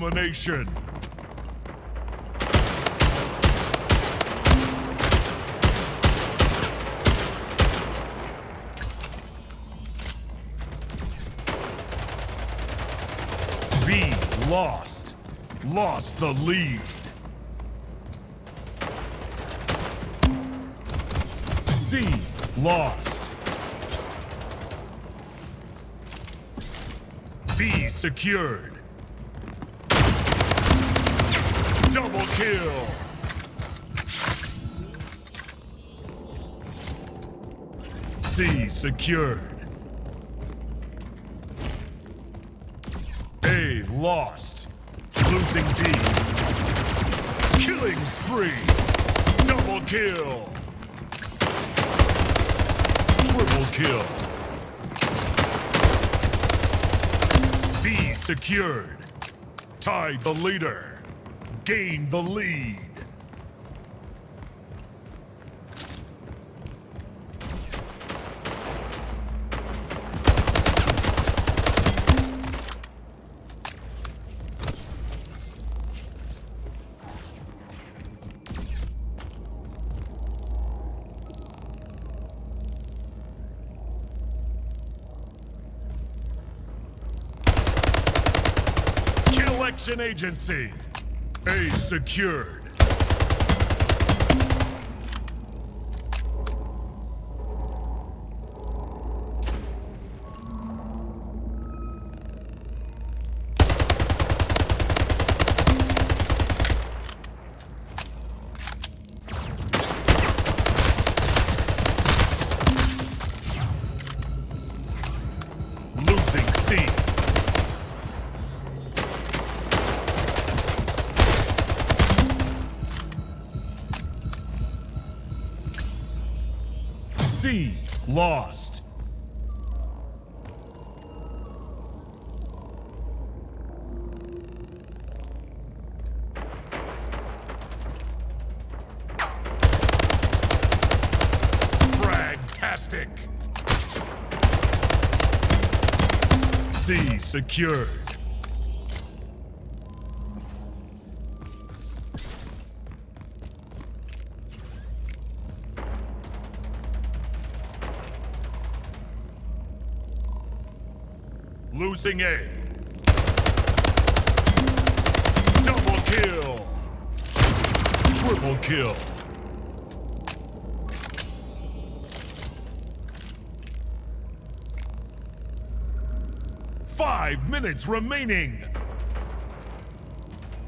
Domination. B lost. Lost the lead. C lost. B secured. Double kill. C secured. A lost. Losing B. Killing spree. Double kill. Triple kill. B secured. Tied the leader. Gain the lead. Agency. A secured. Lost. Fragtastic. C. Secured. Losing A. Double kill. Triple kill. Five minutes remaining.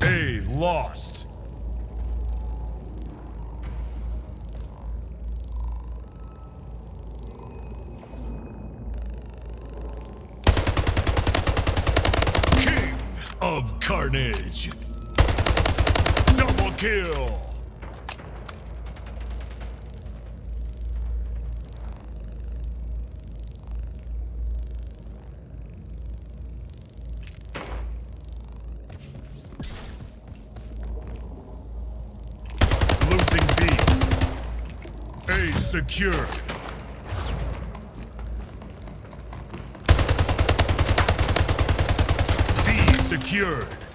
A lost. Of Carnage. Double kill. Losing B. A secured. B secured.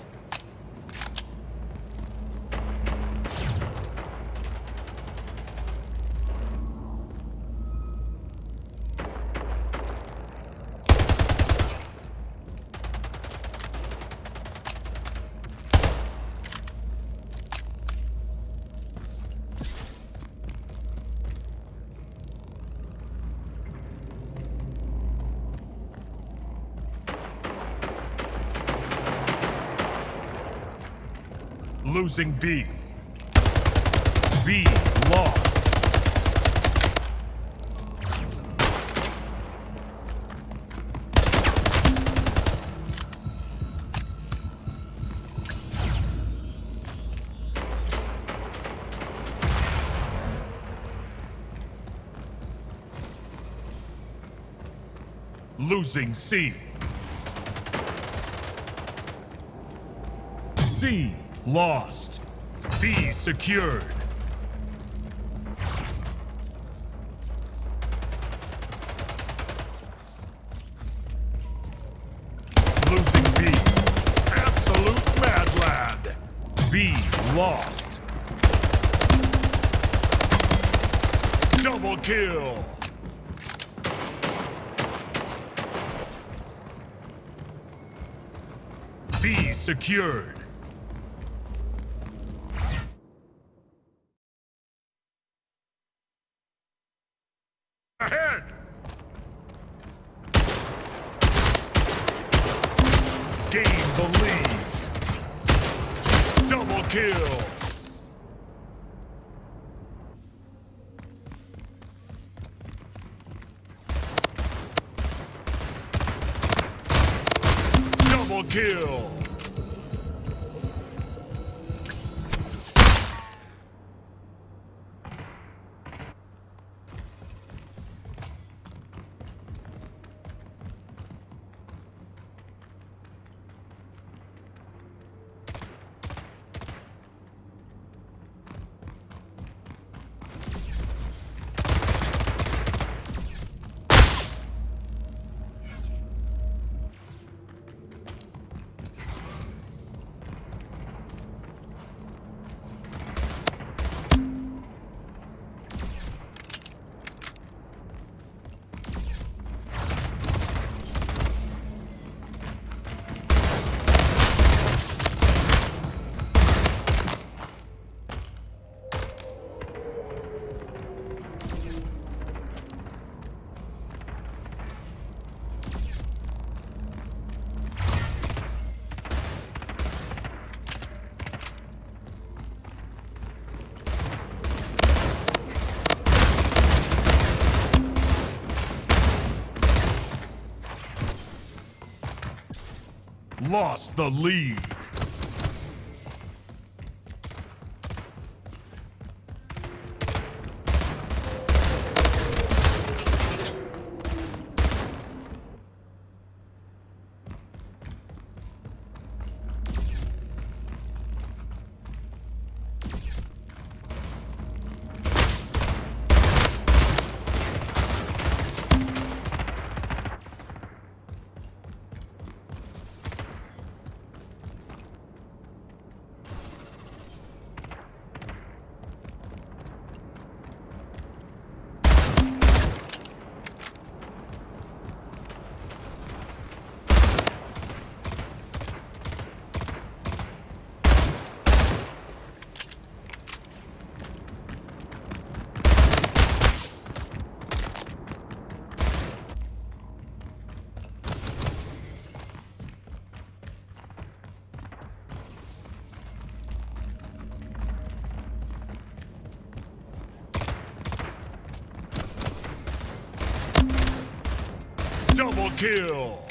Losing B. B lost. Losing C. C lost. B secured. Losing B. Absolute lost. Double kill. B secured. Gain the lead. Double kill. Lost the lead. Double kill.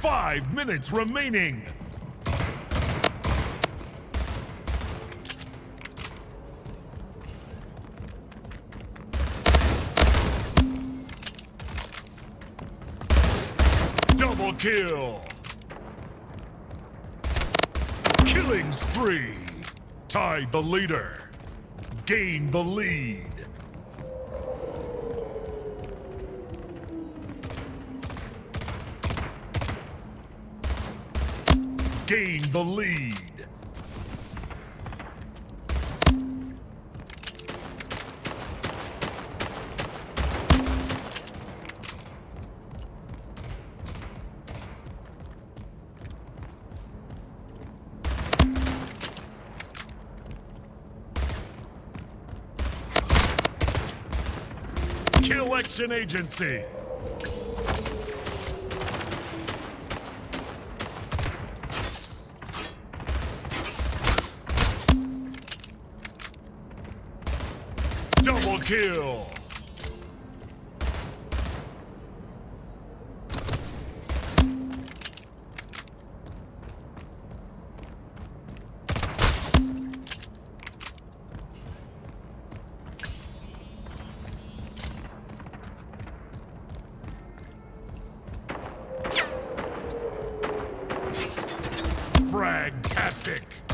Five minutes remaining. Double kill. Killing spree. Tied the leader. Gain the lead. Gain the lead. Kill Action Agency. Double kill. stick.